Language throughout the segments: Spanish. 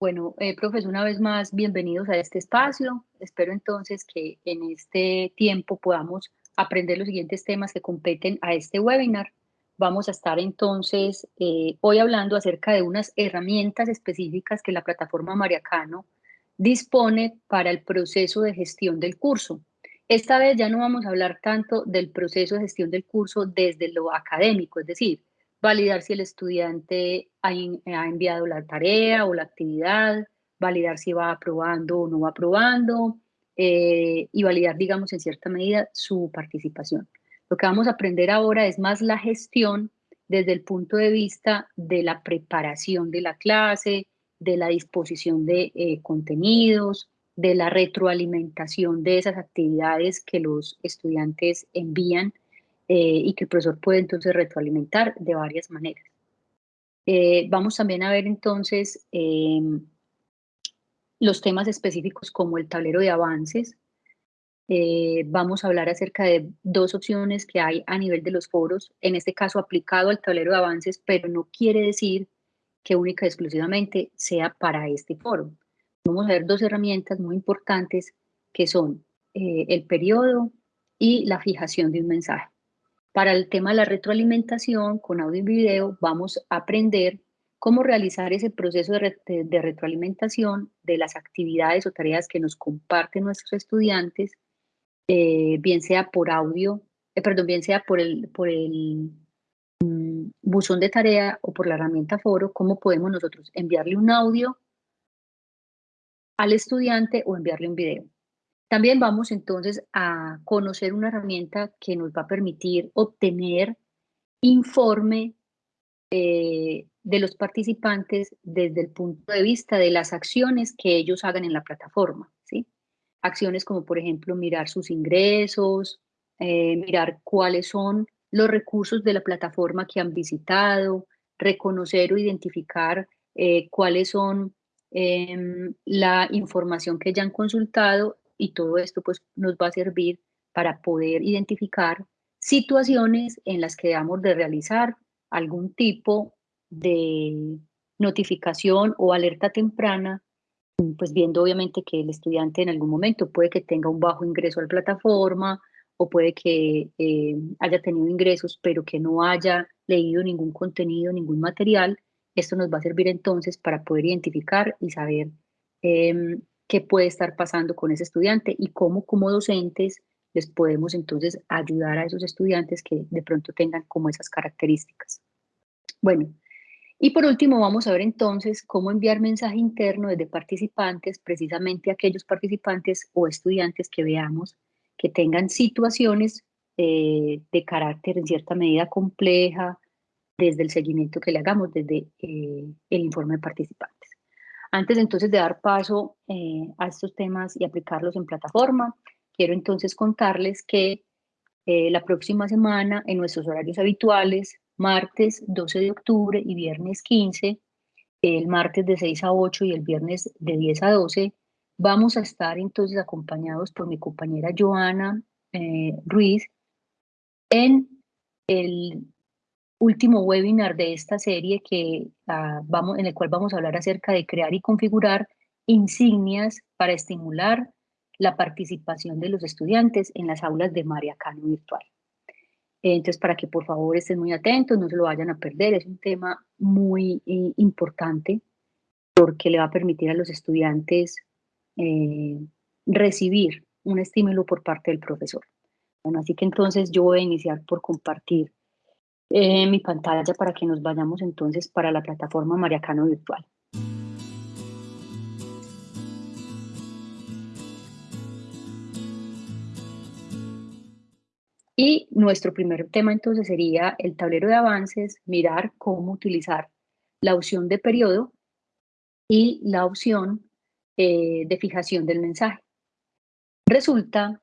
Bueno, eh, profesor, una vez más, bienvenidos a este espacio. Espero entonces que en este tiempo podamos aprender los siguientes temas que competen a este webinar. Vamos a estar entonces eh, hoy hablando acerca de unas herramientas específicas que la plataforma Mariacano dispone para el proceso de gestión del curso. Esta vez ya no vamos a hablar tanto del proceso de gestión del curso desde lo académico, es decir, validar si el estudiante ha, enviado la tarea o la actividad, validar si va aprobando o no va aprobando eh, y validar, digamos, en cierta medida su participación. Lo que vamos a aprender ahora es más la gestión desde el punto de vista de la preparación de la clase, de la disposición de eh, contenidos, de la retroalimentación de esas actividades que los estudiantes envían eh, y que el profesor puede entonces retroalimentar de varias maneras. Eh, vamos también a ver entonces em, los temas específicos como el tablero de avances. Eh, vamos a hablar acerca de dos opciones que hay a nivel de los foros, en este caso aplicado al tablero de avances, pero no quiere decir que única y exclusivamente sea para este foro. Vamos a ver dos herramientas muy importantes que son el periodo y la fijación de un mensaje. Para el tema de la retroalimentación con audio y video vamos a aprender cómo realizar ese proceso de, retroalimentación de las actividades o tareas que nos comparten nuestros estudiantes, eh, bien sea por audio, eh, perdón, bien sea por el, por el mm, buzón de tarea o por la herramienta foro, cómo podemos nosotros enviarle un audio al estudiante o enviarle un video. También vamos entonces a conocer una herramienta que nos va a permitir obtener informe eh, de los participantes desde el punto de vista de las acciones que ellos hagan en la plataforma. ¿sí? Acciones como, por ejemplo, mirar sus ingresos, eh, mirar cuáles son los recursos de la plataforma que han visitado, reconocer o identificar eh, cuáles son em, la información que ya han consultado y todo esto pues nos va a servir para poder identificar situaciones en las que debamos de realizar algún tipo de notificación o alerta temprana, pues viendo obviamente que el estudiante en algún momento puede que tenga un bajo ingreso a la plataforma o puede que eh, haya tenido ingresos pero que no haya leído ningún contenido, ningún material. Esto nos va a servir entonces para poder identificar y saber em, qué puede estar pasando con ese estudiante y cómo como docentes les podemos entonces ayudar a esos estudiantes que de pronto tengan como esas características. Bueno, y por último vamos a ver entonces cómo enviar mensaje interno desde participantes, precisamente aquellos participantes o estudiantes que veamos que tengan situaciones eh, de carácter en cierta medida compleja, desde el seguimiento que le hagamos, desde eh, el informe de participantes. Antes entonces de dar paso eh, a estos temas y aplicarlos en plataforma, quiero entonces contarles que eh, la próxima semana en nuestros horarios habituales, martes 12 de octubre y viernes 15, el martes de 6 a 8 y el viernes de 10 a 12, vamos a estar entonces acompañados por mi compañera Joana eh, Ruiz en el último webinar de esta serie que, ah, vamos, en el cual vamos a hablar acerca de crear y configurar insignias para estimular la participación de los estudiantes en las aulas de Mariacano virtual. Entonces, para que por favor estén muy atentos, no se lo vayan a perder, es un tema muy eh, importante porque le va a permitir a los estudiantes eh, recibir un estímulo por parte del profesor. Bueno, así que entonces yo voy a iniciar por compartir eh, mi pantalla para que nos vayamos entonces para la plataforma Mariacano Virtual. Y nuestro primer tema entonces sería el tablero de avances, mirar cómo utilizar la opción de periodo y la opción eh, de fijación del mensaje. Resulta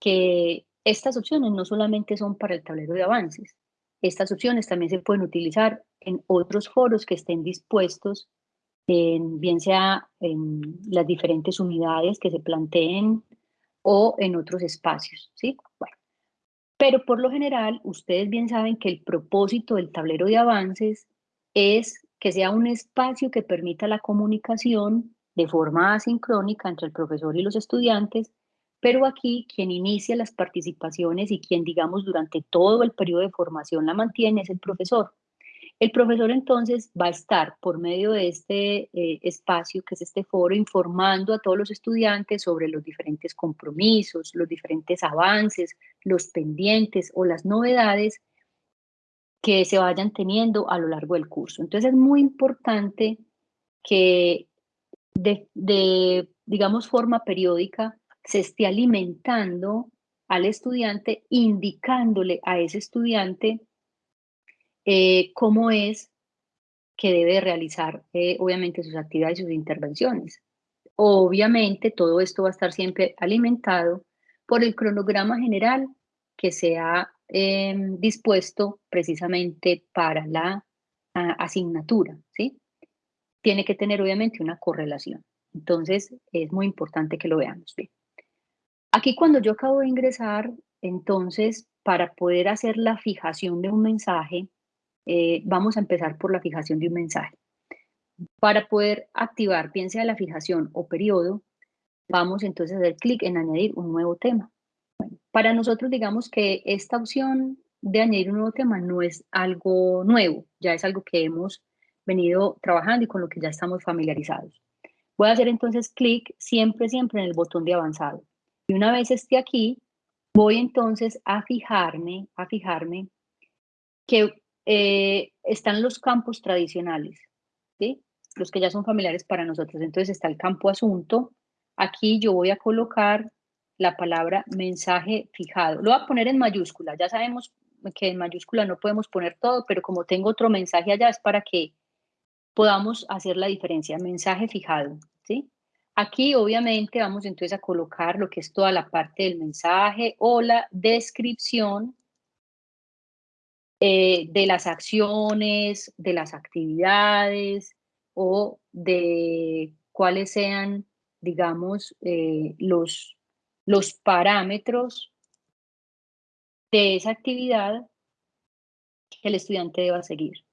que estas opciones no solamente son para el tablero de avances, estas opciones también se pueden utilizar en otros foros que estén dispuestos, en, bien sea en las diferentes unidades que se planteen o en otros espacios, ¿sí? Pero por lo general, ustedes bien saben que el propósito del tablero de avances es que sea un espacio que permita la comunicación de forma asincrónica entre el profesor y los estudiantes, pero aquí quien inicia las participaciones y quien, digamos, durante todo el periodo de formación la mantiene es el profesor. El profesor entonces va a estar por medio de este eh, espacio, que es este foro, informando a todos los estudiantes sobre los diferentes compromisos, los diferentes avances, los pendientes o las novedades que se vayan teniendo a lo largo del curso. Entonces es muy importante que de, digamos, forma periódica se esté alimentando al estudiante, indicándole a ese estudiante eh, cómo es que debe realizar, eh, obviamente, sus actividades y sus intervenciones. Obviamente, todo esto va a estar siempre alimentado por el cronograma general que se ha em, dispuesto precisamente para la asignatura, ¿sí? Tiene que tener, obviamente, una correlación. Entonces, es muy importante que lo veamos bien. Aquí cuando yo acabo de ingresar, entonces, para poder hacer la fijación de un mensaje, eh, vamos a empezar por la fijación de un mensaje. Para poder activar, bien sea la fijación o periodo, vamos entonces a dar clic en añadir un nuevo tema. para nosotros digamos que esta opción de añadir un nuevo tema no es algo nuevo, ya es algo que hemos venido trabajando y con lo que ya estamos familiarizados. Voy a hacer entonces clic siempre, siempre en el botón de avanzado. Y una vez esté aquí, voy entonces a fijarme, a fijarme que eh, están los campos tradicionales, ¿sí? los que ya son familiares para nosotros. Entonces está el campo asunto. Aquí yo voy a colocar la palabra mensaje fijado. Lo voy a poner en mayúscula. Ya sabemos que en mayúscula no podemos poner todo, pero como tengo otro mensaje allá es para que podamos hacer la diferencia. Mensaje fijado, ¿sí? Aquí obviamente vamos entonces a colocar lo que es toda la parte del mensaje o la descripción eh, de las acciones, de las actividades o de cuáles sean, digamos, eh, los, los parámetros de esa actividad que el estudiante deba seguir.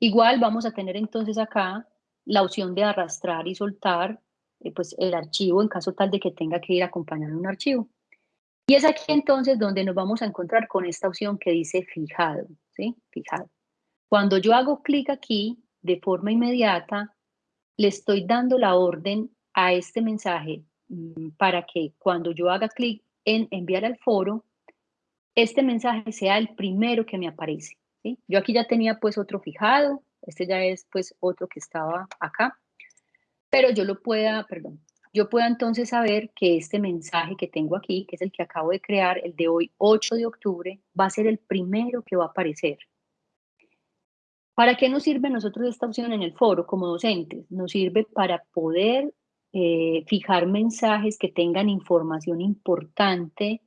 Igual vamos a tener entonces acá la opción de arrastrar y soltar pues el archivo en caso tal de que tenga que ir acompañando un archivo. Y es aquí entonces donde nos vamos a encontrar con esta opción que dice fijado. ¿sí? Fijado. Cuando yo hago clic aquí, de forma inmediata, le estoy dando la orden a este mensaje mm, para que cuando yo haga clic en enviar al foro, este mensaje sea el primero que me aparece. Yo aquí ya tenía pues otro fijado, este ya es pues otro que estaba acá, pero yo lo pueda, perdón, yo pueda entonces saber que este mensaje que tengo aquí, que es el que acabo de crear, el de hoy 8 de octubre, va a ser el primero que va a aparecer. ¿Para qué nos sirve a nosotros esta opción en el foro como docentes? Nos sirve para poder eh, fijar mensajes que tengan información importante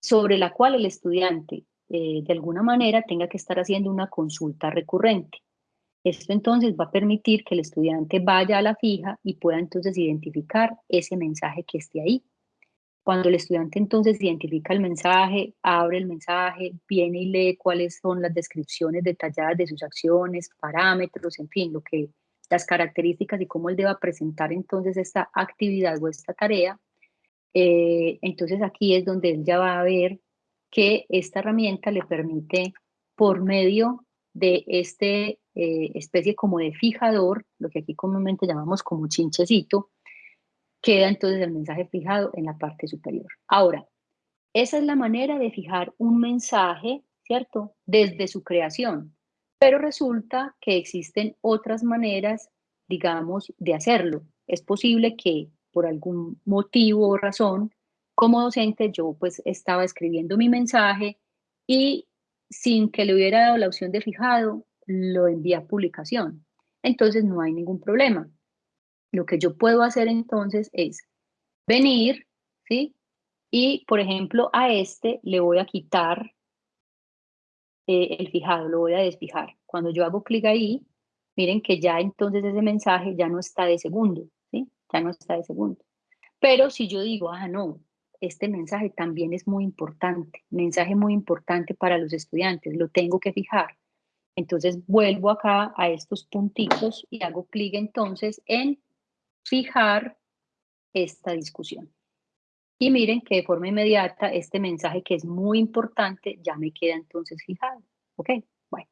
sobre la cual el estudiante eh, de alguna manera tenga que estar haciendo una consulta recurrente. Esto entonces va a permitir que el estudiante vaya a la fija y pueda entonces identificar ese mensaje que esté ahí. Cuando el estudiante entonces identifica el mensaje, abre el mensaje, viene y lee cuáles son las descripciones detalladas de sus acciones, parámetros, en fin, lo que las características y cómo él deba presentar entonces esta actividad o esta tarea, eh, entonces aquí es donde él ya va a ver que esta herramienta le permite por medio de este eh, especie como de fijador, lo que aquí comúnmente llamamos como chinchecito, queda entonces el mensaje fijado en la parte superior. Ahora, esa es la manera de fijar un mensaje, ¿cierto? Desde su creación, pero resulta que existen otras maneras, digamos, de hacerlo. Es posible que por algún motivo o razón, como docente, yo pues estaba escribiendo mi mensaje y sin que le hubiera dado la opción de fijado, lo envía a publicación. Entonces no hay ningún problema. Lo que yo puedo hacer entonces es venir, ¿sí? Y, por ejemplo, a este le voy a quitar eh, el fijado, lo voy a desfijar. Cuando yo hago clic ahí, miren que ya entonces ese mensaje ya no está de segundo, ¿sí? Ya no está de segundo. Pero si yo digo, ah, no, este mensaje también es muy importante, mensaje muy importante para los estudiantes, lo tengo que fijar. Entonces vuelvo acá a estos puntitos y hago clic entonces en fijar esta discusión. Y miren que de forma inmediata este mensaje que es muy importante ya me queda entonces fijado. ¿Ok? Bueno,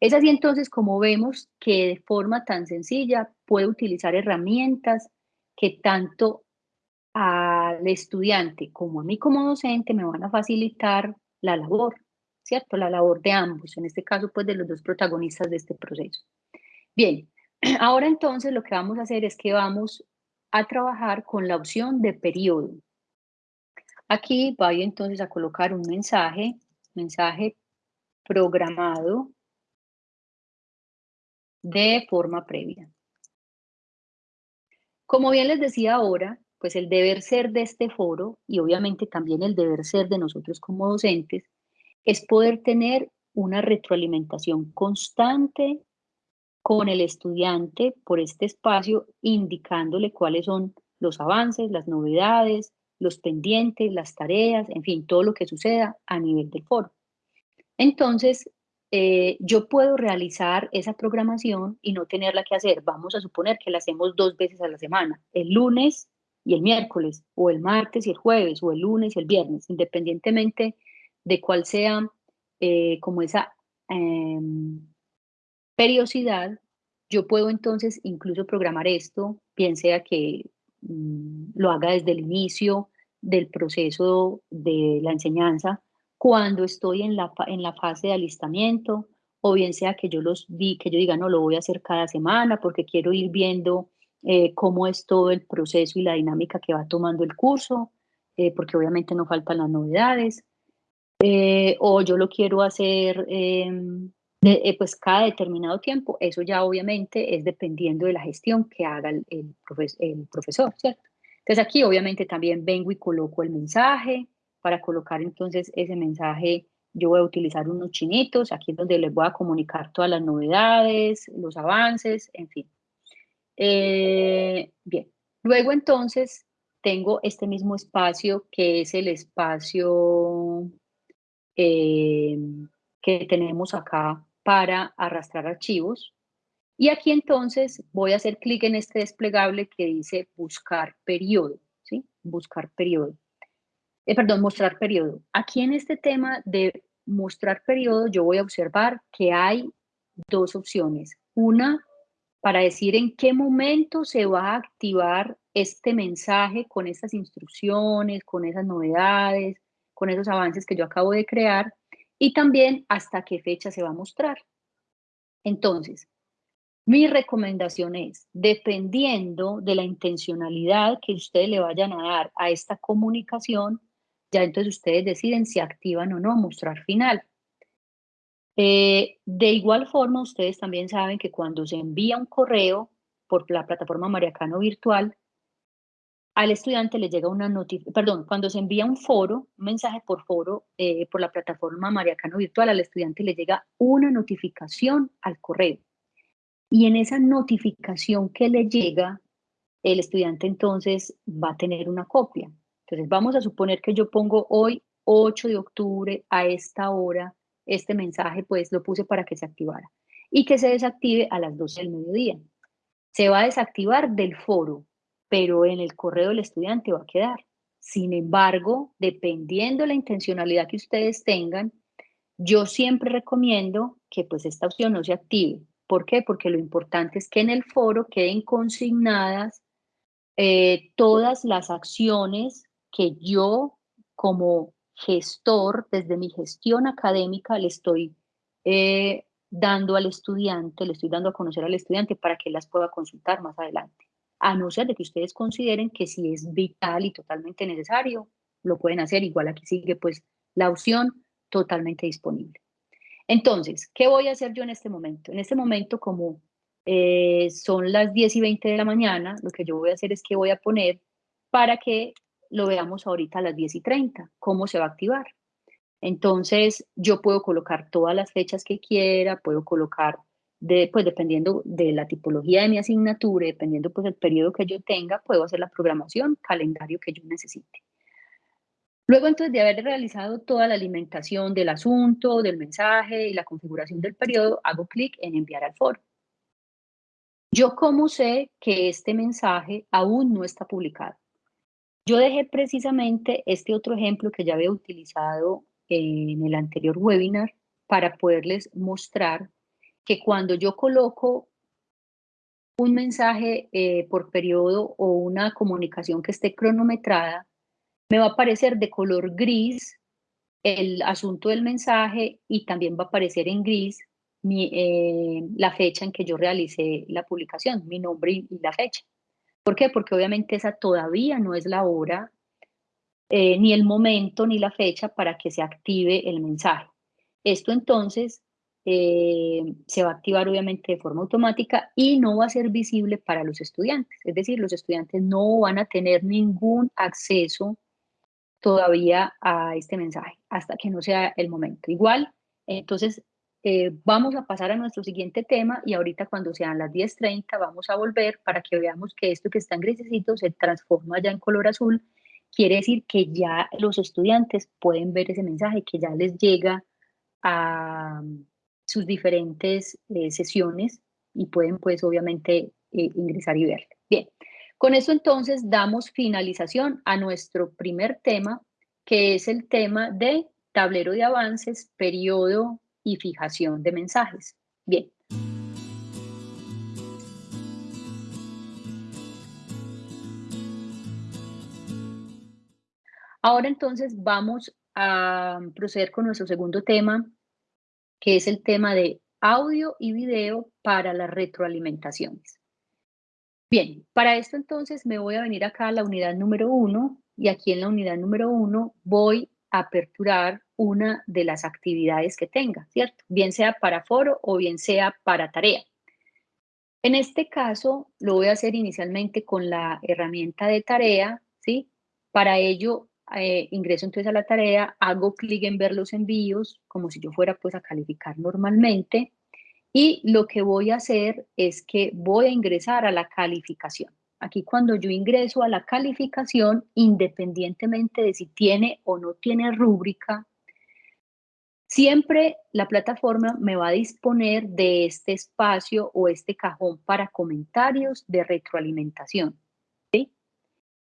es así entonces como vemos que de forma tan sencilla puedo utilizar herramientas que tanto al estudiante como a mí como docente me van a facilitar la labor, ¿cierto? La labor de ambos, en este caso pues de los dos protagonistas de este proceso. Bien, ahora entonces lo que vamos a hacer es que vamos a trabajar con la opción de periodo. Aquí voy entonces a colocar un mensaje, mensaje programado de forma previa. Como bien les decía ahora, pues el deber ser de este foro y obviamente también el deber ser de nosotros como docentes es poder tener una retroalimentación constante con el estudiante por este espacio, indicándole cuáles son los avances, las novedades, los pendientes, las tareas, en fin, todo lo que suceda a nivel del foro. Entonces, eh, yo puedo realizar esa programación y no tenerla que hacer. Vamos a suponer que la hacemos dos veces a la semana, el lunes y el miércoles, o el martes y el jueves, o el lunes y el viernes, independientemente de cuál sea eh, como esa em, periodicidad, yo puedo entonces incluso programar esto, bien sea que mm, lo haga desde el inicio del proceso de la enseñanza, cuando estoy en la, en la fase de alistamiento, o bien sea que yo los vi, que yo diga, no, lo voy a hacer cada semana porque quiero ir viendo eh, cómo es todo el proceso y la dinámica que va tomando el curso, eh, porque obviamente no faltan las novedades, eh, o yo lo quiero hacer em, pues cada determinado tiempo, eso ya obviamente es dependiendo de la gestión que haga el, el, el profesor, ¿cierto? Entonces aquí obviamente también vengo y coloco el mensaje, para colocar entonces ese mensaje yo voy a utilizar unos chinitos, aquí es donde les voy a comunicar todas las novedades, los avances, en fin. Eh, bien, luego entonces tengo este mismo espacio que es el espacio eh, que tenemos acá para arrastrar archivos. Y aquí entonces voy a hacer clic en este desplegable que dice buscar periodo, ¿sí? Buscar periodo. Eh, perdón, mostrar periodo. Aquí en este tema de mostrar periodo yo voy a observar que hay dos opciones. Una para decir en qué momento se va a activar este mensaje con estas instrucciones, con esas novedades, con esos avances que yo acabo de crear y también hasta qué fecha se va a mostrar. Entonces, mi recomendación es, dependiendo de la intencionalidad que ustedes le vayan a dar a esta comunicación, ya entonces ustedes deciden si activan o no mostrar final. Eh, de igual forma, ustedes también saben que cuando se envía un correo por la plataforma Mariacano Virtual, al estudiante le llega una notificación, perdón, cuando se envía un foro, un mensaje por foro eh, por la plataforma Mariacano Virtual, al estudiante le llega una notificación al correo. Y en esa notificación que le llega, el estudiante entonces va a tener una copia. Entonces vamos a suponer que yo pongo hoy 8 de octubre a esta hora este mensaje pues lo puse para que se activara y que se desactive a las 12 del mediodía. Se va a desactivar del foro, pero en el correo del estudiante va a quedar. Sin embargo, dependiendo la intencionalidad que ustedes tengan, yo siempre recomiendo que pues esta opción no se active. ¿Por qué? Porque lo importante es que en el foro queden consignadas eh, todas las acciones que yo como gestor, desde mi gestión académica, le estoy eh, dando al estudiante, le estoy dando a conocer al estudiante para que las pueda consultar más adelante. A no ser de que ustedes consideren que si es vital y totalmente necesario, lo pueden hacer. Igual aquí sigue pues la opción totalmente disponible. Entonces, ¿qué voy a hacer yo en este momento? En este momento, como eh, son las 10 y 20 de la mañana, lo que yo voy a hacer es que voy a poner para que lo veamos ahorita a las 10 y 30, cómo se va a activar. Entonces, yo puedo colocar todas las fechas que quiera, puedo colocar, de, pues dependiendo de la tipología de mi asignatura, dependiendo pues del periodo que yo tenga, puedo hacer la programación, calendario que yo necesite. Luego entonces de haber realizado toda la alimentación del asunto, del mensaje y la configuración del periodo, hago clic en enviar al foro. Yo cómo sé que este mensaje aún no está publicado. Yo dejé precisamente este otro ejemplo que ya había utilizado en el anterior webinar para poderles mostrar que cuando yo coloco un mensaje eh, por periodo o una comunicación que esté cronometrada, me va a aparecer de color gris el asunto del mensaje y también va a aparecer en gris eh, la fecha en que yo realicé la publicación, mi nombre y, la fecha. ¿Por qué? Porque obviamente esa todavía no es la hora, eh, ni el momento, ni la fecha para que se active el mensaje. Esto entonces eh, se va a activar obviamente de forma automática y no va a ser visible para los estudiantes. Es decir, los estudiantes no van a tener ningún acceso todavía a este mensaje hasta que no sea el momento. Igual, entonces eh, vamos a pasar a nuestro siguiente tema y ahorita cuando sean las 10.30 vamos a volver para que veamos que esto que está en grisecito se transforma ya en color azul. Quiere decir que ya los estudiantes pueden ver ese mensaje, que ya les llega a sus diferentes eh, sesiones y pueden pues obviamente eh, ingresar y ver. Bien, con eso entonces damos finalización a nuestro primer tema, que es el tema de tablero de avances, periodo y fijación de mensajes. Bien. Ahora entonces vamos a proceder con nuestro segundo tema, que es el tema de audio y video para las retroalimentaciones. Bien, para esto entonces me voy a venir acá a la unidad número uno y aquí en la unidad número uno voy a aperturar una de las actividades que tenga, ¿cierto? Bien sea para foro o bien sea para tarea. En este caso lo voy a hacer inicialmente con la herramienta de tarea, ¿sí? Para ello eh, ingreso entonces a la tarea, hago clic en ver los envíos, como si yo fuera pues a calificar normalmente, y lo que voy a hacer es que voy a ingresar a la calificación. Aquí cuando yo ingreso a la calificación, independientemente de si tiene o no tiene rúbrica, siempre la plataforma me va a disponer de este espacio o este cajón para comentarios de retroalimentación.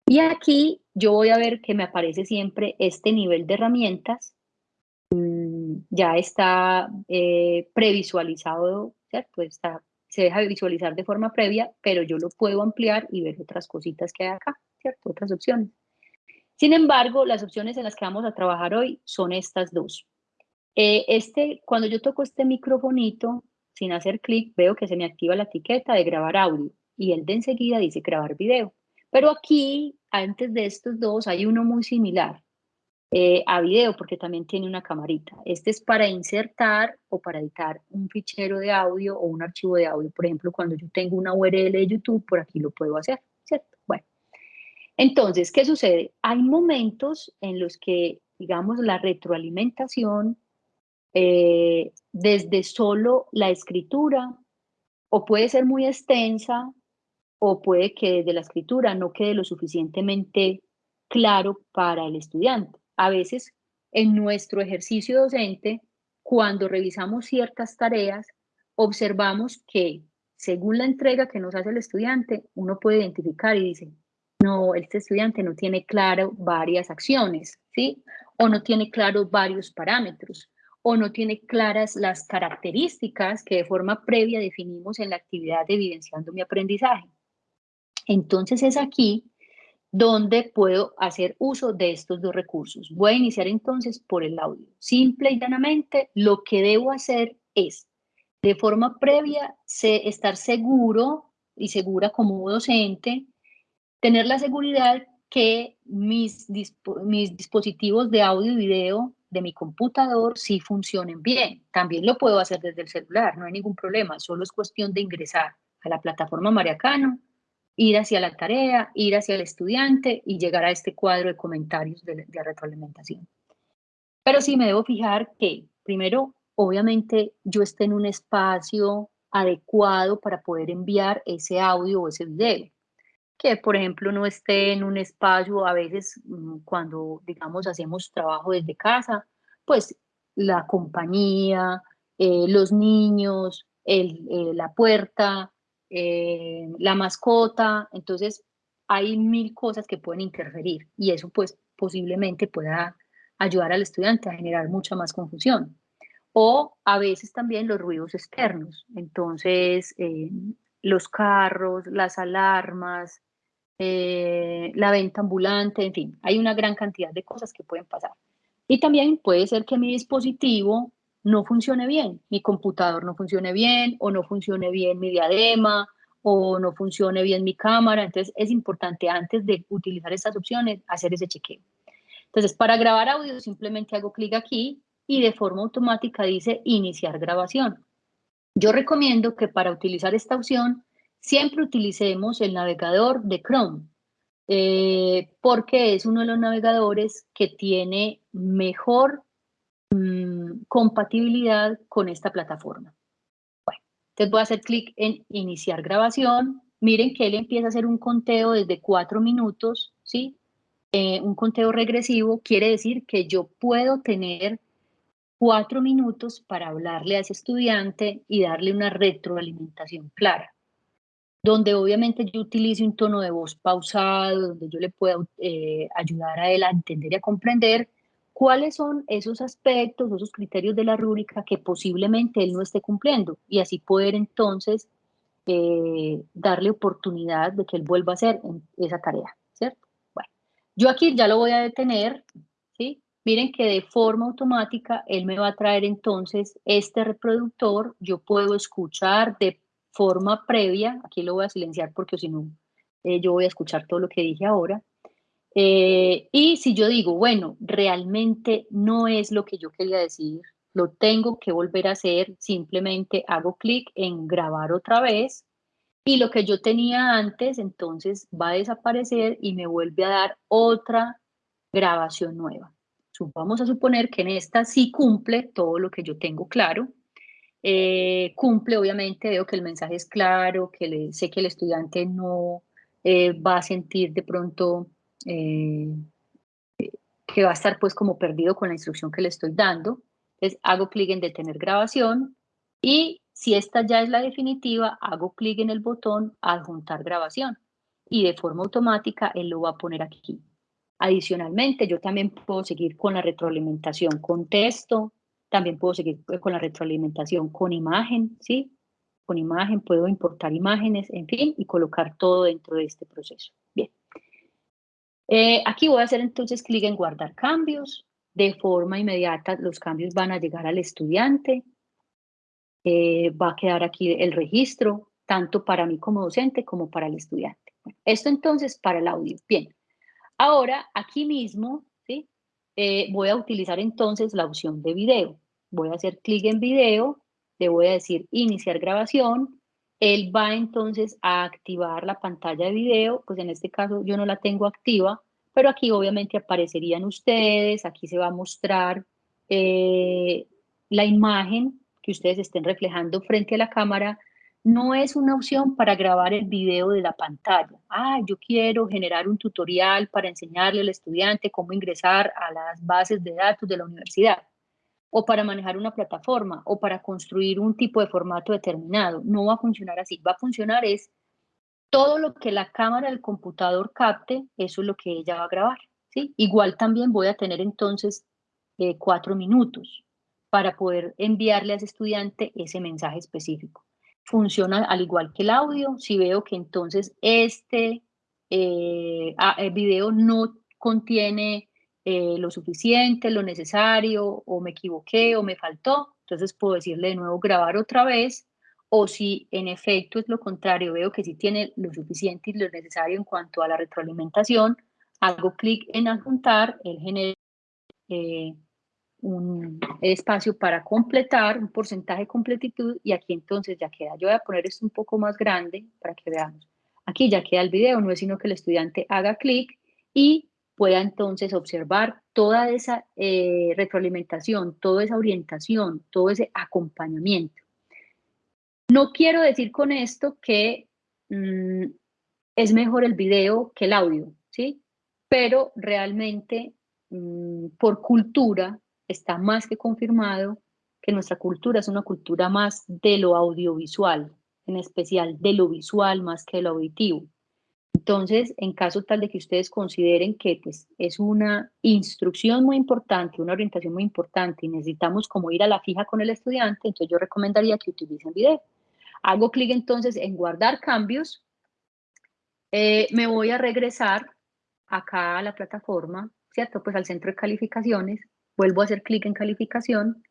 Y aquí yo voy a ver que me aparece siempre este nivel de herramientas ya está eh, previsualizado, ¿cierto? Está, se deja visualizar de forma previa, pero yo lo puedo ampliar y ver otras cositas que hay acá, ¿cierto? Otras opciones. Sin embargo, las opciones en las que vamos a trabajar hoy son estas dos. Eh, este, cuando yo toco este microfonito, sin hacer clic, veo que se me activa la etiqueta de grabar audio y el de enseguida dice grabar video. Pero aquí, antes de estos dos, hay uno muy similar. Eh, a video porque también tiene una camarita. Este es para insertar o para editar un fichero de audio o un archivo de audio. Por ejemplo, cuando yo tengo una URL de YouTube, por aquí lo puedo hacer, ¿cierto? Bueno, entonces, ¿qué sucede? Hay momentos en los que, digamos, la retroalimentación eh, desde solo la escritura o puede ser muy extensa o puede que desde la escritura no quede lo suficientemente claro para el estudiante a veces en nuestro ejercicio docente, cuando revisamos ciertas tareas, observamos que según la entrega que nos hace el estudiante, uno puede identificar y dice, no, este estudiante no tiene claro varias acciones, ¿sí? O no tiene claro varios parámetros, o no tiene claras las características que de forma previa definimos en la actividad de evidenciando mi aprendizaje. Entonces es aquí donde puedo hacer uso de estos dos recursos. Voy a iniciar entonces por el audio. Simple y llanamente, lo que debo hacer es, de forma previa, estar seguro y segura como docente, tener la seguridad que mis, dispositivos de audio y video de mi computador sí funcionen bien. También lo puedo hacer desde el celular, no hay ningún problema, solo es cuestión de ingresar a la plataforma Mariacano, ir hacia la tarea, ir hacia el estudiante y llegar a este cuadro de comentarios de, retroalimentación. Pero sí me debo fijar que, primero, obviamente yo esté en un espacio adecuado para poder enviar ese audio o ese video. que, por ejemplo, no esté en un espacio, a veces mm, cuando, digamos, hacemos trabajo desde casa, pues la compañía, eh, los niños, el, eh, la puerta, eh, la mascota, entonces hay mil cosas que pueden interferir y eso pues posiblemente pueda ayudar al estudiante a generar mucha más confusión. O a veces también los ruidos externos, entonces los carros, las alarmas, eh, la venta ambulante, en fin, hay una gran cantidad de cosas que pueden pasar. Y también puede ser que mi dispositivo no funcione bien, mi computador no funcione bien, o no funcione bien mi diadema, o no funcione bien mi cámara. Entonces es importante antes de utilizar estas opciones hacer ese chequeo. Entonces para grabar audio simplemente hago clic aquí y de forma automática dice iniciar grabación. Yo recomiendo que para utilizar esta opción siempre utilicemos el navegador de Chrome, eh, porque es uno de los navegadores que tiene mejor compatibilidad con esta plataforma. Bueno, entonces voy a hacer clic en iniciar grabación. Miren que él empieza a hacer un conteo desde cuatro minutos, ¿sí? Eh, un conteo regresivo quiere decir que yo puedo tener cuatro minutos para hablarle a ese estudiante y darle una retroalimentación clara donde obviamente yo utilice un tono de voz pausado, donde yo le pueda eh, ayudar a él a entender y a comprender cuáles son esos aspectos, esos criterios de la rúbrica que posiblemente él no esté cumpliendo y así poder entonces eh, darle oportunidad de que él vuelva a hacer esa tarea, ¿cierto? Bueno, yo aquí ya lo voy a detener, ¿sí? Miren que de forma automática él me va a traer entonces este reproductor, yo puedo escuchar de forma previa, aquí lo voy a silenciar porque si no, eh, yo voy a escuchar todo lo que dije ahora, eh, y si yo digo, bueno, realmente no es lo que yo quería decir, lo tengo que volver a hacer, simplemente hago clic en grabar otra vez y lo que yo tenía antes entonces va a desaparecer y me vuelve a dar otra grabación nueva. Vamos a suponer que en esta sí cumple todo lo que yo tengo claro. Eh, cumple, obviamente, veo que el mensaje es claro, que le, sé que el estudiante no eh, va a sentir de pronto eh, que va a estar pues como perdido con la instrucción que le estoy dando. Entonces hago clic en detener grabación y si esta ya es la definitiva, hago clic en el botón adjuntar grabación y de forma automática él lo va a poner aquí. Adicionalmente, yo también puedo seguir con la retroalimentación con texto, también puedo seguir con la retroalimentación con imagen, ¿sí? Con imagen puedo importar imágenes, en fin, y colocar todo dentro de este proceso. Bien. Eh, aquí voy a hacer entonces clic en guardar cambios. De forma inmediata los cambios van a llegar al estudiante. Eh, va a quedar aquí el registro, tanto para mí como docente como para el estudiante. Esto entonces para el audio. Bien. Ahora, aquí mismo. Eh, voy a utilizar entonces la opción de video. Voy a hacer clic en video, le voy a decir iniciar grabación, él va entonces a activar la pantalla de video, pues en este caso yo no la tengo activa, pero aquí obviamente aparecerían ustedes, aquí se va a mostrar eh, la imagen que ustedes estén reflejando frente a la cámara no es una opción para grabar el video de la pantalla. Ah, yo quiero generar un tutorial para enseñarle al estudiante cómo ingresar a las bases de datos de la universidad, o para manejar una plataforma, o para construir un tipo de formato determinado. No va a funcionar así. Va a funcionar es todo lo que la cámara del computador capte, eso es lo que ella va a grabar. ¿sí? Igual también voy a tener entonces eh, cuatro minutos para poder enviarle a ese estudiante ese mensaje específico funciona al igual que el audio. Si veo que entonces este eh, video no contiene eh, lo suficiente, lo necesario, o me equivoqué, o me faltó, entonces puedo decirle de nuevo grabar otra vez, o si en efecto es lo contrario, veo que sí tiene lo suficiente y lo necesario en cuanto a la retroalimentación, hago clic en adjuntar, él genera eh, un espacio para completar, un porcentaje de completitud y aquí entonces ya queda. Yo voy a poner esto un poco más grande para que veamos. Aquí ya queda el video, no es sino que el estudiante haga clic y pueda entonces observar toda esa eh, retroalimentación, toda esa orientación, todo ese acompañamiento. No quiero decir con esto que mm, es mejor el video que el audio, ¿sí? Pero realmente mm, por cultura está más que confirmado que nuestra cultura es una cultura más de lo audiovisual, en especial de lo visual más que de lo auditivo. Entonces, en caso tal de que ustedes consideren que pues, es una instrucción muy importante, una orientación muy importante y necesitamos como ir a la fija con el estudiante, entonces yo recomendaría que utilicen video. Hago clic entonces en guardar cambios, eh, me voy a regresar acá a la plataforma, ¿cierto? Pues al centro de calificaciones, vuelvo a hacer clic en calificación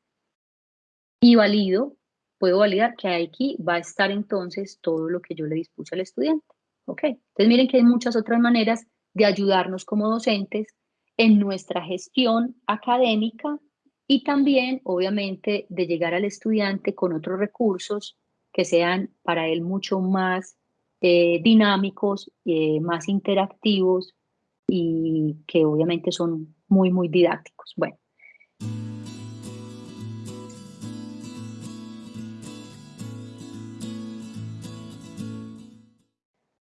y valido, puedo validar que aquí va a estar entonces todo lo que yo le dispuse al estudiante. ¿Ok? Entonces miren que hay muchas otras maneras de ayudarnos como docentes en nuestra gestión académica y también, obviamente, de llegar al estudiante con otros recursos que sean para él mucho más eh, dinámicos, eh, más interactivos y que obviamente son muy, muy didácticos. Bueno.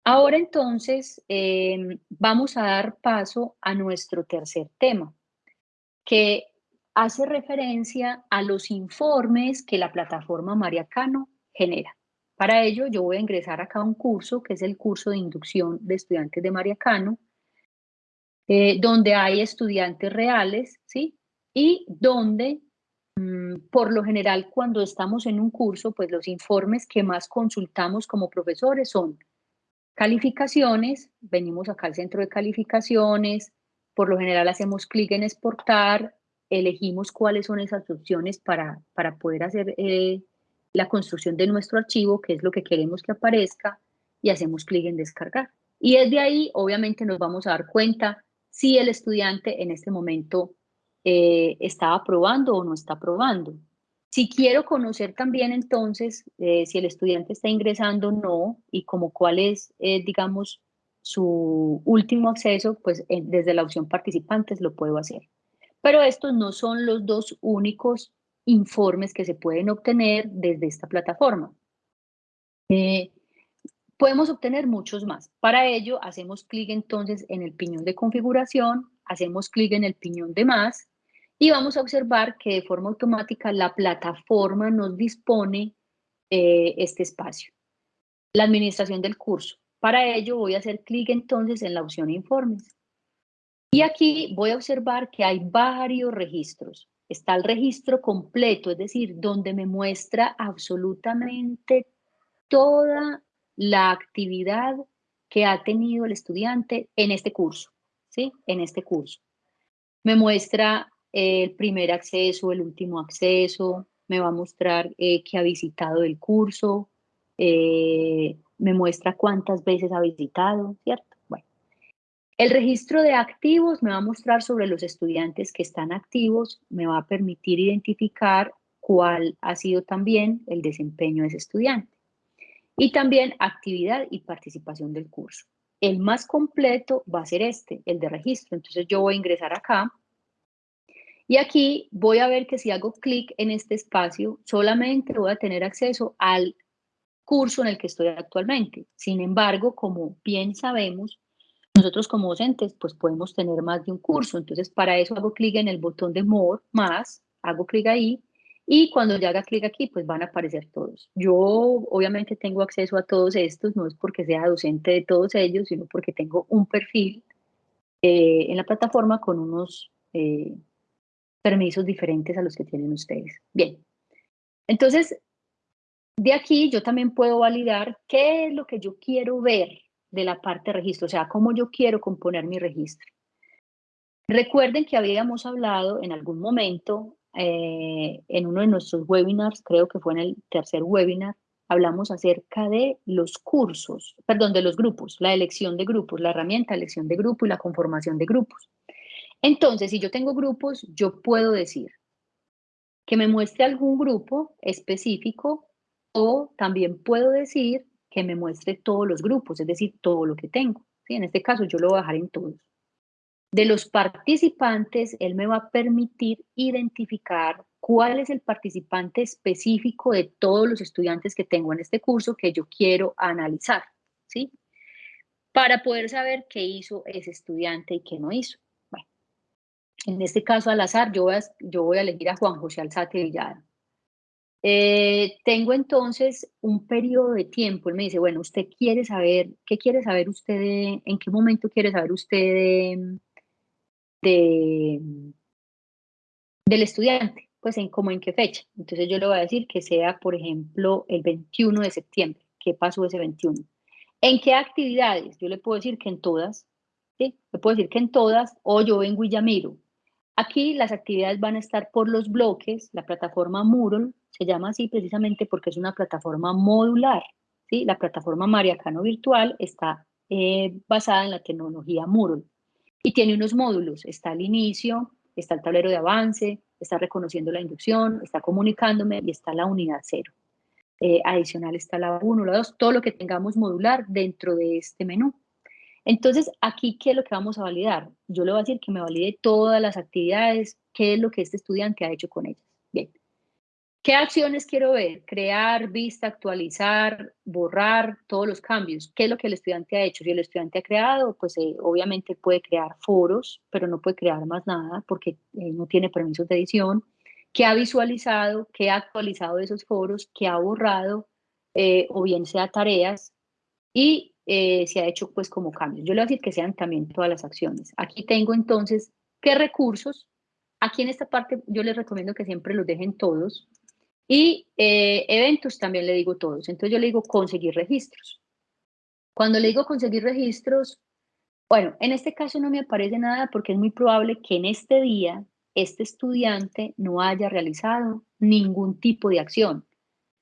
Ahora entonces em, vamos a dar paso a nuestro tercer tema, que hace referencia a los informes que la plataforma Mariacano genera. Para ello yo voy a ingresar acá a un curso, que es el curso de inducción de estudiantes de Mariacano, eh, donde hay estudiantes reales, ¿sí? Y donde, mm, por lo general, cuando estamos en un curso, pues los informes que más consultamos como profesores son Calificaciones, venimos acá al centro de calificaciones, por lo general hacemos clic en exportar, elegimos cuáles son esas opciones para, para poder hacer eh, la construcción de nuestro archivo, que es lo que queremos que aparezca, y hacemos clic en descargar. Y desde ahí, obviamente, nos vamos a dar cuenta si el estudiante en este momento eh, está aprobando o no está aprobando. Si quiero conocer también entonces eh, si el estudiante está ingresando o no y como cuál es, eh, digamos, su último acceso, pues eh, desde la opción participantes lo puedo hacer. Pero estos no son los dos únicos informes que se pueden obtener desde esta plataforma. podemos obtener muchos más. Para ello, hacemos clic entonces en el piñón de configuración, hacemos clic en el piñón de más y vamos a observar que de forma automática la plataforma nos dispone eh, este espacio. La administración del curso. Para ello voy a hacer clic entonces en la opción informes. Y aquí voy a observar que hay varios registros. Está el registro completo, es decir, donde me muestra absolutamente toda la actividad que ha tenido el estudiante en este curso, ¿sí? En este curso. Me muestra el primer acceso, el último acceso, me va a mostrar eh, que ha visitado el curso, eh, me muestra cuántas veces ha visitado, ¿cierto? Bueno, el registro de activos me va a mostrar sobre los estudiantes que están activos, me va a permitir identificar cuál ha sido también el desempeño de ese estudiante. Y también actividad y participación del curso. El más completo va a ser este, el de registro. Entonces yo voy a ingresar acá y aquí voy a ver que si hago clic en este espacio, solamente voy a tener acceso al curso en el que estoy actualmente. Sin embargo, como bien sabemos, nosotros como docentes pues podemos tener más de un curso. Entonces, para eso hago clic en el botón de More, más, hago clic ahí, y cuando ya haga clic aquí, pues van a aparecer todos. Yo obviamente tengo acceso a todos estos, no es porque sea docente de todos ellos, sino porque tengo un perfil eh, en la plataforma con unos... Eh, permisos diferentes a los que tienen ustedes. Bien, entonces, de aquí yo también puedo validar qué es lo que yo quiero ver de la parte de registro, o sea, cómo yo quiero componer mi registro. Recuerden que habíamos hablado en algún momento, eh, en uno de nuestros webinars, creo que fue en el tercer webinar, hablamos acerca de los cursos, perdón, de los grupos, la elección de grupos, la herramienta elección de grupo y la conformación de grupos. Entonces, si yo tengo grupos, yo puedo decir que me muestre algún grupo específico o también puedo decir que me muestre todos los grupos, es decir, todo lo que tengo. ¿sí? En este caso, yo lo voy a dejar en todos. De los participantes, él me va a permitir identificar cuál es el participante específico de todos los estudiantes que tengo en este curso que yo quiero analizar. ¿sí? para poder saber qué hizo ese estudiante y qué no hizo. En este caso al azar yo voy a, elegir a Juan José Alzate Villada. Eh, tengo entonces un periodo de tiempo, él me dice, bueno, usted quiere saber, ¿qué quiere saber usted, en qué momento quiere saber usted de, del estudiante? Pues en cómo en qué fecha. Entonces yo le voy a decir que sea, por ejemplo, el 21 de septiembre. ¿Qué pasó ese 21? ¿En qué actividades? Yo le puedo decir que en todas, ¿sí? Le puedo decir que en todas, o yo vengo y ya miro. Aquí las actividades van a estar por los bloques, la plataforma Moodle se llama así precisamente porque es una plataforma modular. ¿sí? La plataforma Mariacano Virtual está eh, basada en la tecnología Moodle y tiene unos módulos. Está el inicio, está el tablero de avance, está reconociendo la inducción, está comunicándome y está la unidad cero. Eh, adicional está la 1, la 2, todo lo que tengamos modular dentro de este menú. Entonces, aquí, ¿qué es lo que vamos a validar? Yo le voy a decir que me valide todas las actividades, qué es lo que este estudiante ha hecho con ellas. Bien, ¿Qué acciones quiero ver? Crear, vista, actualizar, borrar, todos los cambios. ¿Qué es lo que el estudiante ha hecho? Si el estudiante ha creado, pues eh, obviamente puede crear foros, pero no puede crear más nada porque eh, no tiene permisos de edición. ¿Qué ha visualizado? ¿Qué ha actualizado esos foros? ¿Qué ha borrado? Eh, o bien sea tareas. Y se ha hecho pues como cambios. Yo le voy a decir que sean también todas las acciones. Aquí tengo entonces qué recursos. Aquí en esta parte yo les recomiendo que siempre los dejen todos y eh, eventos también le digo todos. Entonces yo le digo conseguir registros. Cuando le digo conseguir registros, bueno, en este caso no me aparece nada porque es muy probable que en este día este estudiante no haya realizado ningún tipo de acción.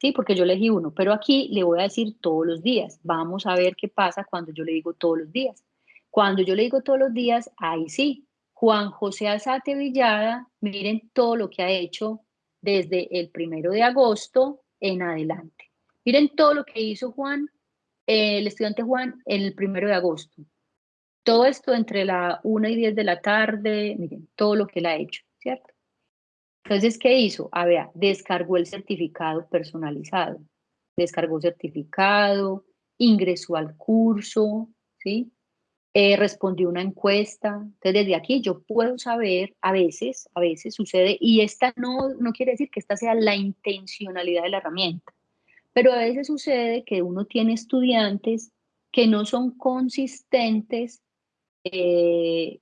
Sí, porque yo elegí uno, pero aquí le voy a decir todos los días. Vamos a ver qué pasa cuando yo le digo todos los días. Cuando yo le digo todos los días, ahí sí, Juan José Alzate Villada, miren todo lo que ha hecho desde el primero de agosto en adelante. Miren todo lo que hizo Juan, el estudiante Juan, el primero de agosto. Todo esto entre la 1 y 10 de la tarde, miren, todo lo que él ha hecho, ¿cierto? Entonces, ¿qué hizo? A ver, descargó el certificado personalizado. Descargó certificado, ingresó al curso, ¿sí? eh, respondió una encuesta. Entonces, desde aquí yo puedo saber, a veces, a veces sucede, y esta no, no quiere decir que esta sea la intencionalidad de la herramienta, pero a veces sucede que uno tiene estudiantes que no son consistentes eh,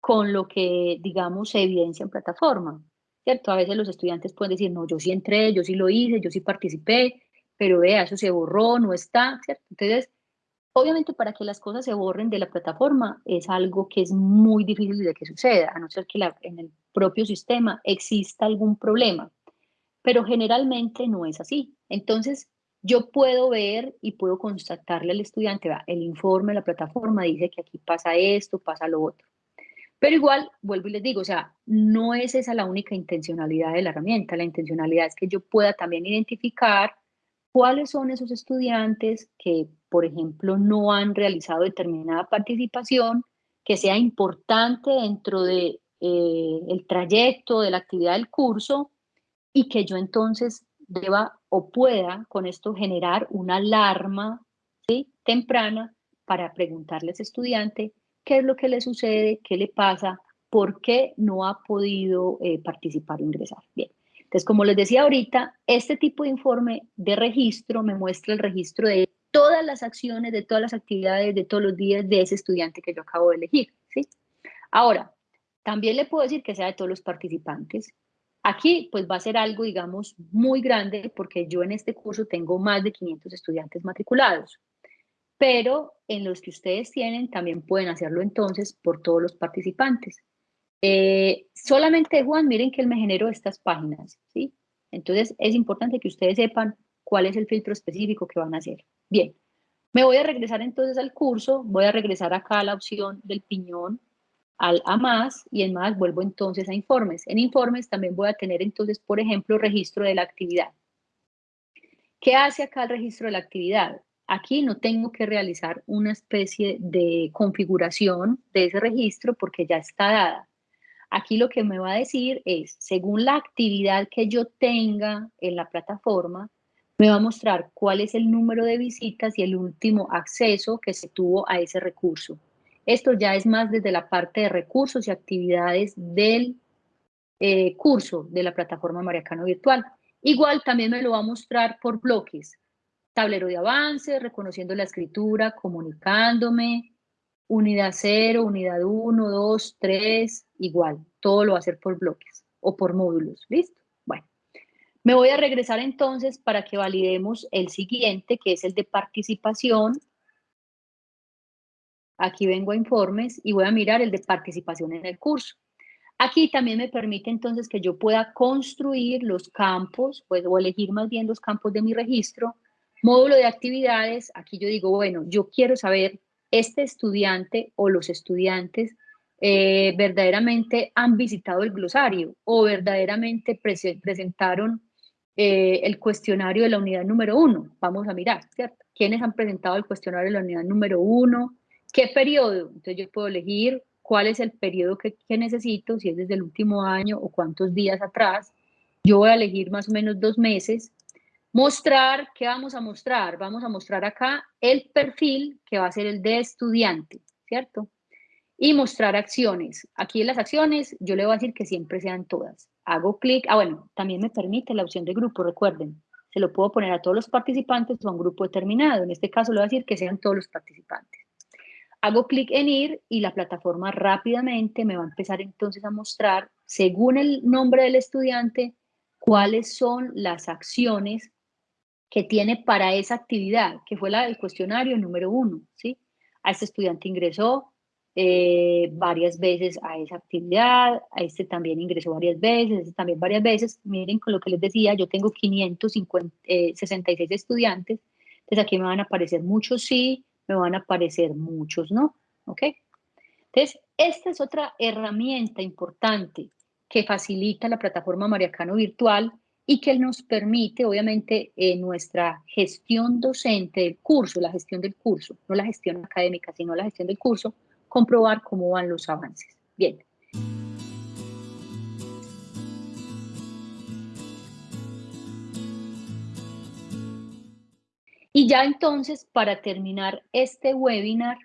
con lo que, digamos, se evidencia en plataforma, ¿cierto? A veces los estudiantes pueden decir, no, yo sí entré, yo sí lo hice, yo sí participé, pero vea, eso se borró, no está, ¿cierto? Entonces, Obviamente para que las cosas se borren de la plataforma es algo que es muy difícil de que suceda, a no ser que en el propio sistema exista algún problema, pero generalmente no es así. Entonces, yo puedo ver y puedo constatarle al estudiante, va, el informe de la plataforma dice que aquí pasa esto, pasa lo otro. Pero igual, vuelvo y les digo, o sea, no es esa la única intencionalidad de la herramienta. La intencionalidad es que yo pueda también identificar cuáles son esos estudiantes que, por ejemplo, no han realizado determinada participación que sea importante dentro de eh, el trayecto de la actividad del curso y que yo entonces deba o pueda con esto generar una alarma ¿sí? temprana para preguntarle a ese estudiante qué es lo que le sucede, qué le pasa, por qué no ha podido eh, participar o ingresar. Bien. Entonces, como les decía ahorita, este tipo de informe de registro me muestra el registro de todas las acciones, de todas las actividades, de todos los días de ese estudiante que yo acabo de elegir. ¿sí? Ahora, también le puedo decir que sea de todos los participantes. Aquí pues va a ser algo, digamos, muy grande porque yo en este curso tengo más de 500 estudiantes matriculados. Pero en los que ustedes tienen también pueden hacerlo entonces por todos los participantes. Eh, solamente Juan, miren que él me generó estas páginas, ¿sí? Entonces es importante que ustedes sepan cuál es el filtro específico que van a hacer. Bien, me voy a regresar entonces al curso, voy a regresar acá a la opción del piñón, al a más, y en más vuelvo entonces a informes. En informes también voy a tener entonces, por ejemplo, registro de la actividad. ¿Qué hace acá el registro de la actividad? Aquí no tengo que realizar una especie de configuración de ese registro porque ya está dada. Aquí lo que me va a decir es, según la actividad que yo tenga en la plataforma, me va a mostrar cuál es el número de visitas y el último acceso que se tuvo a ese recurso. Esto ya es más desde la parte de recursos y actividades del eh, curso de la plataforma Mariacano Virtual. Igual también me lo va a mostrar por bloques. Tablero de avance, reconociendo la escritura, comunicándome, unidad 0, unidad 1, 2, 3, igual. Todo lo va a hacer por bloques o por módulos. ¿Listo? Bueno, me voy a regresar entonces para que validemos el siguiente, que es el de participación Aquí vengo a informes y voy a mirar el de participación en el curso. Aquí también me permite entonces que yo pueda construir los campos, pues, o elegir más bien los campos de mi registro. Módulo de actividades, aquí yo digo, bueno, yo quiero saber, este estudiante o los estudiantes eh, verdaderamente han visitado el glosario o verdaderamente presentaron eh, el cuestionario de la unidad número uno. Vamos a mirar, ¿cierto? ¿Quiénes han presentado el cuestionario de la unidad número uno? ¿Qué periodo? Entonces yo puedo elegir cuál es el periodo que, necesito, si es desde el último año o cuántos días atrás. Yo voy a elegir más o menos dos meses. Mostrar, ¿qué vamos a mostrar? Vamos a mostrar acá el perfil que va a ser el de estudiante, ¿cierto? Y mostrar acciones. Aquí en las acciones yo le voy a decir que siempre sean todas. Hago clic, ah bueno, también me permite la opción de grupo, recuerden. Se lo puedo poner a todos los participantes o a un grupo determinado. En este caso le voy a decir que sean todos los participantes. Hago clic en ir y la plataforma rápidamente me va a empezar entonces a mostrar, según el nombre del estudiante, cuáles son las acciones que tiene para esa actividad, que fue la del cuestionario número uno, ¿sí? A este estudiante ingresó eh, varias veces a esa actividad, a este también ingresó varias veces, a este también varias veces. Miren con lo que les decía, yo tengo 566 eh, estudiantes, entonces aquí me van a aparecer muchos sí, me van a aparecer muchos, ¿no? ¿Ok? Entonces, esta es otra herramienta importante que facilita la plataforma Mariacano Virtual y que nos permite, obviamente, en nuestra gestión docente del curso, la gestión del curso, no la gestión académica, sino la gestión del curso, comprobar cómo van los avances. Bien. Y ya entonces, para terminar este webinar,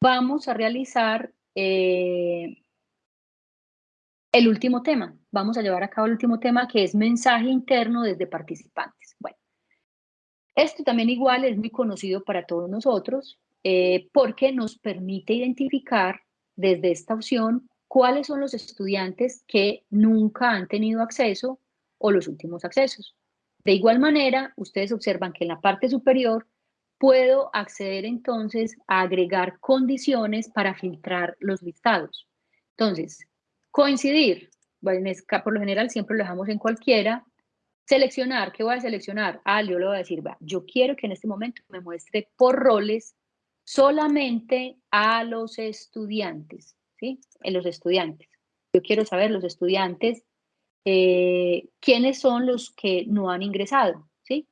vamos a realizar eh, el último tema. Vamos a llevar a cabo el último tema, que es mensaje interno desde participantes. Bueno, esto también igual es muy conocido para todos nosotros, eh, porque nos permite identificar desde esta opción cuáles son los estudiantes que nunca han tenido acceso o los últimos accesos. De igual manera, ustedes observan que en la parte superior puedo acceder entonces a agregar condiciones para filtrar los listados. Entonces, coincidir, bueno, por lo general siempre lo dejamos en cualquiera. Seleccionar, ¿qué voy a seleccionar? Ah, yo le voy a decir, va, yo quiero que en este momento me muestre por roles solamente a los estudiantes, ¿sí? En los estudiantes. Yo quiero saber los estudiantes eh, quiénes son los que no han ingresado, ¿sí?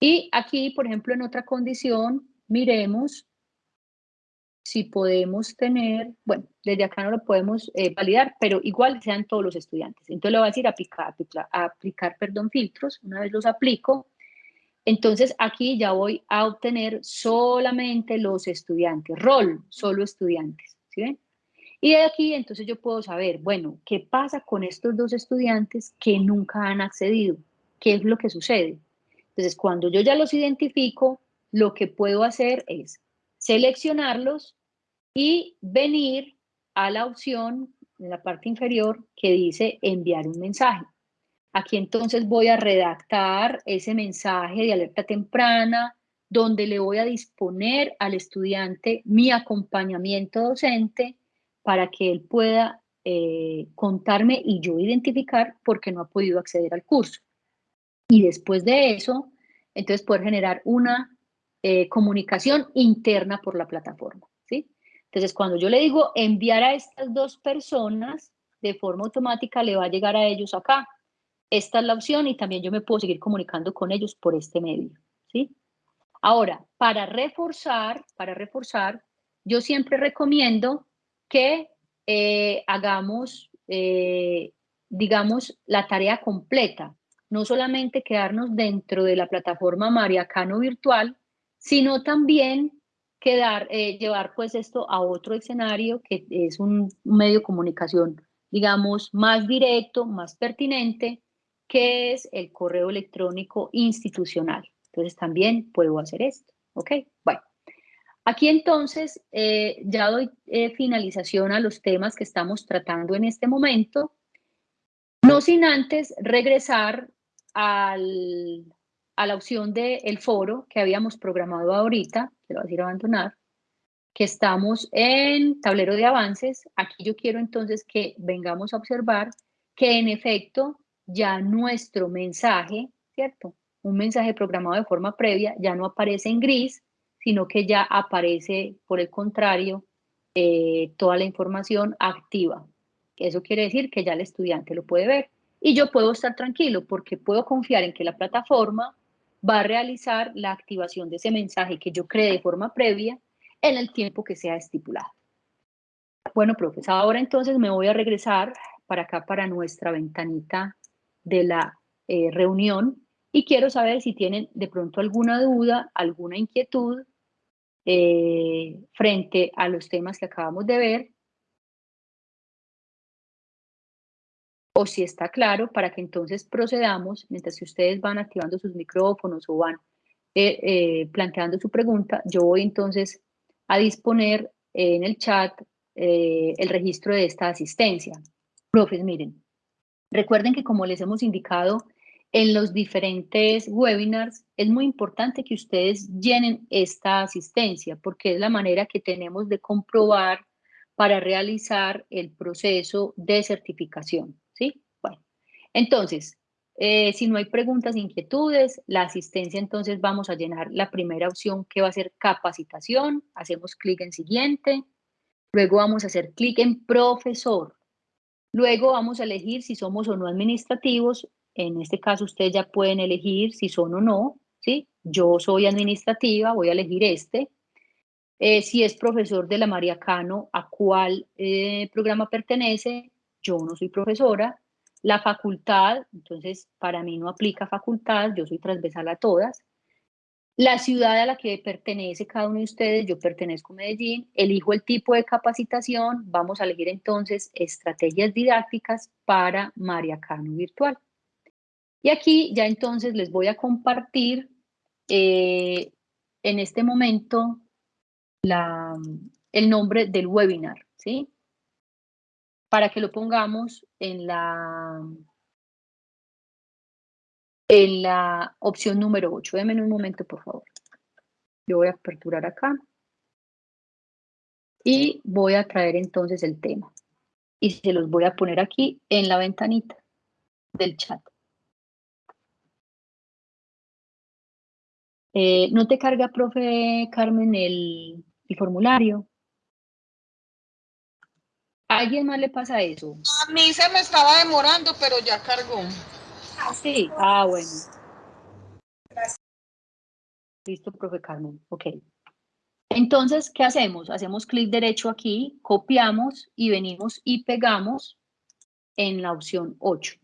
Y aquí, por ejemplo, en otra condición, miremos si podemos tener, bueno, desde acá no lo podemos eh, validar, pero igual sean todos los estudiantes. Entonces le voy a decir aplicar, aplicar, aplicar, perdón, filtros. Una vez los aplico, entonces aquí ya voy a obtener solamente los estudiantes, rol, solo estudiantes, ¿sí? Y de aquí entonces yo puedo saber, bueno, ¿qué pasa con estos dos estudiantes que nunca han accedido? ¿Qué es lo que sucede? Entonces, cuando yo ya los identifico, lo que puedo hacer es seleccionarlos y venir a la opción en la parte inferior que dice enviar un mensaje. Aquí entonces voy a redactar ese mensaje de alerta temprana, donde le voy a disponer al estudiante mi acompañamiento docente para que él pueda eh, contarme y yo identificar por qué no ha podido acceder al curso. Y después de eso, entonces poder generar una eh, comunicación interna por la plataforma. ¿sí? Entonces, cuando yo le digo enviar a estas dos personas, de forma automática le va a llegar a ellos acá. Esta es la opción y también yo me puedo seguir comunicando con ellos por este medio. ¿sí? Ahora, para reforzar, para reforzar, yo siempre recomiendo que eh, hagamos, eh, digamos, la tarea completa. no solamente quedarnos dentro de la plataforma Mariacano virtual, sino también quedar, eh, llevar pues esto a otro escenario que es un medio de comunicación, digamos, más directo, más pertinente, que es el correo electrónico institucional. Entonces también puedo hacer esto, ¿ok? Bueno, aquí entonces eh, ya doy eh, finalización a los temas que estamos tratando en este momento, no sin antes regresar al, a la opción del foro que habíamos programado ahorita, que lo voy a decir abandonar, que estamos en tablero de avances. Aquí yo quiero entonces que vengamos a observar que en efecto ya nuestro mensaje, ¿cierto? Un mensaje programado de forma previa ya no aparece en gris, sino que ya aparece, por el contrario, eh, toda la información activa. Eso quiere decir que ya el estudiante lo puede ver. Y yo puedo estar tranquilo porque puedo confiar en que la plataforma va a realizar la activación de ese mensaje que yo creé de forma previa en el tiempo que sea estipulado. Bueno, profesor, ahora entonces me voy a regresar para acá, para nuestra ventanita de la eh, reunión y quiero saber si tienen de pronto alguna duda, alguna inquietud eh, frente a los temas que acabamos de ver o si está claro para que entonces procedamos, mientras que ustedes van activando sus micrófonos o van eh, eh, planteando su pregunta, yo voy entonces a disponer en el chat eh, el registro de esta asistencia. Profes, miren, recuerden que como les hemos indicado en los diferentes webinars, es muy importante que ustedes llenen esta asistencia porque es la manera que tenemos de comprobar para realizar el proceso de certificación. Entonces, eh, si no hay preguntas, inquietudes, la asistencia, entonces vamos a llenar la primera opción que va a ser capacitación, hacemos clic en siguiente, luego vamos a hacer clic en profesor, luego vamos a elegir si somos o no administrativos, en este caso ustedes ya pueden elegir si son o no, ¿sí? Yo soy administrativa, voy a elegir este, eh, si es profesor de la María Cano, a cuál eh, programa pertenece, yo no soy profesora, la facultad, entonces para mí no aplica facultad, yo soy transversal a todas, la ciudad a la que pertenece cada uno de ustedes, yo pertenezco a Medellín, elijo el tipo de capacitación, vamos a elegir entonces estrategias didácticas para María Cano Virtual. Y aquí ya entonces les voy a compartir eh, en este momento la, el nombre del webinar, ¿sí? Para que lo pongamos en la, en la opción número 8. Denme un momento, por favor. Yo voy a aperturar acá. Y voy a traer entonces el tema. Y se los voy a poner aquí en la ventanita del chat. Eh, ¿No te carga, profe Carmen, el, el formulario? ¿A alguien más le pasa eso? A mí se me estaba demorando, pero ya cargó. Ah, sí. Ah, bueno. Listo, profe Carmen. Ok. Entonces, ¿qué hacemos? Hacemos clic derecho aquí, copiamos y venimos y pegamos en la opción 8.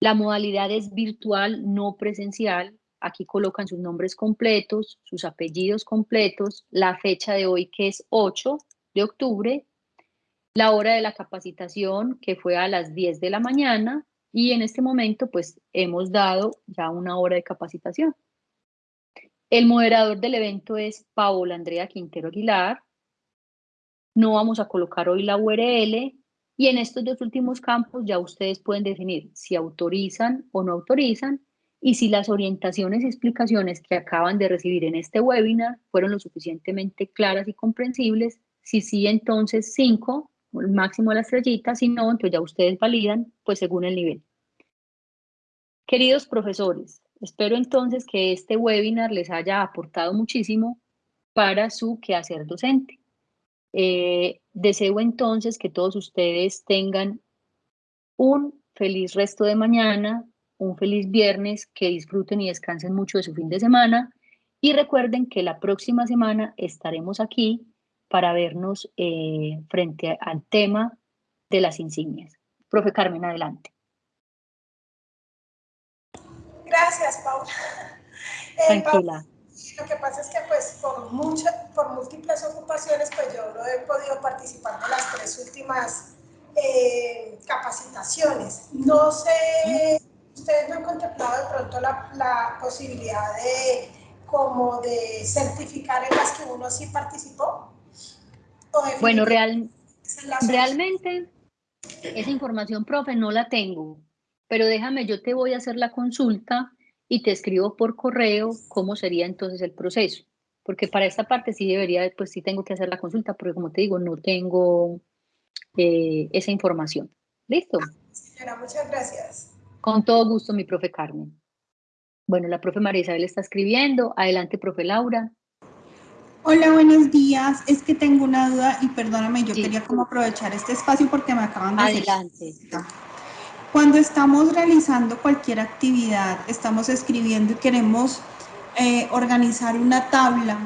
La modalidad es virtual, no presencial. Aquí colocan sus nombres completos, sus apellidos completos, la fecha de hoy que es 8 de octubre la hora de la capacitación que fue a las 10 de la mañana y en este momento pues hemos dado ya una hora de capacitación. El moderador del evento es Paola Andrea Quintero Aguilar. No vamos a colocar hoy la URL y en estos dos últimos campos ya ustedes pueden definir si autorizan o no autorizan y si las orientaciones y explicaciones que acaban de recibir en este webinar fueron lo suficientemente claras y comprensibles. Si sí, entonces 5 máximo de la estrellita, si no, entonces ya ustedes validan, pues según el nivel. Queridos profesores, espero entonces que este webinar les haya aportado muchísimo para su quehacer docente. Eh, deseo entonces que todos ustedes tengan un feliz resto de mañana, un feliz viernes, que disfruten y descansen mucho de su fin de semana y recuerden que la próxima semana estaremos aquí para vernos eh, frente al tema de las insignias. Profe Carmen, adelante. Gracias, Paula. Eh, Tranquila. Lo que pasa es que pues por, muchas, por múltiples ocupaciones pues yo no he podido participar de las tres últimas eh, capacitaciones. No sé, ustedes no han contemplado de pronto la, la posibilidad de como de certificar en las que uno sí participó. Bueno, real, realmente esa información, profe, no la tengo, pero déjame, yo te voy a hacer la consulta y te escribo por correo cómo sería entonces el proceso. Porque para esta parte sí debería, pues sí tengo que hacer la consulta, porque como te digo, no tengo eh, esa información. ¿Listo? Señora, muchas gracias. Con todo gusto, mi profe Carmen. Bueno, la profe María Isabel está escribiendo. Adelante, profe Laura. Hola, buenos días. Es que tengo una duda y perdóname, yo quería como aprovechar este espacio porque me acaban de Adelante. Cuando estamos realizando cualquier actividad, estamos escribiendo y queremos eh, organizar una tabla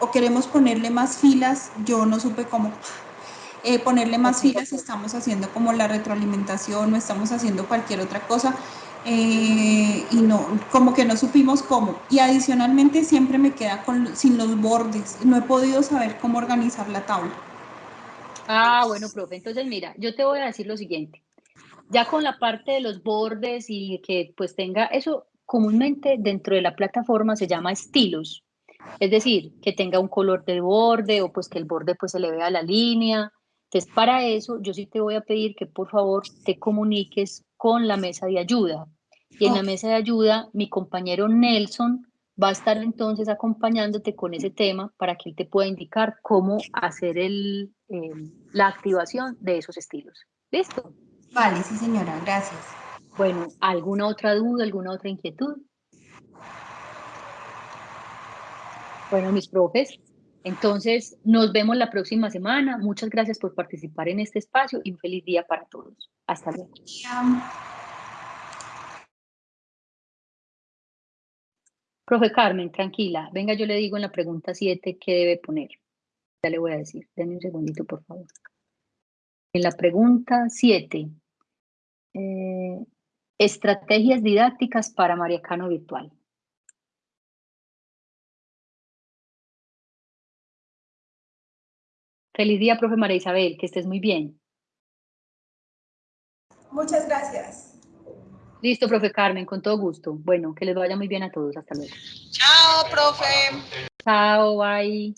o queremos ponerle más filas, yo no supe cómo eh, ponerle más filas, estamos haciendo como la retroalimentación o estamos haciendo cualquier otra cosa eh, y no, como que no supimos cómo. Y adicionalmente siempre me queda con, sin los bordes, no he podido saber cómo organizar la tabla. Ah, bueno, profe, entonces mira, yo te voy a decir lo siguiente ya con la parte de los bordes y que pues tenga eso comúnmente dentro de la plataforma se llama estilos. Es decir, que tenga un color de borde o pues que el borde pues se le vea la línea. Entonces, para eso yo sí te voy a pedir que por favor te comuniques con la mesa de ayuda. Y en la mesa de ayuda, mi compañero Nelson va a estar entonces acompañándote con ese tema para que él te pueda indicar cómo hacer el, eh, la activación de esos estilos. ¿Listo? Vale, sí señora, gracias. Bueno, ¿alguna otra duda, alguna otra inquietud? Bueno, mis profes, entonces nos vemos la próxima semana. Muchas gracias por participar en este espacio y un feliz día para todos. Hasta luego. Profe Carmen, tranquila. Venga, yo le digo en la pregunta 7 qué debe poner. Ya le voy a decir. Denme un segundito, por favor. En la pregunta 7, eh, estrategias didácticas para Mariacano Virtual. Feliz día, profe María Isabel, que estés muy bien. Muchas gracias. Listo, profe Carmen, con todo gusto. Bueno, que les vaya muy bien a todos. Hasta luego. Chao, profe. Chao, bye.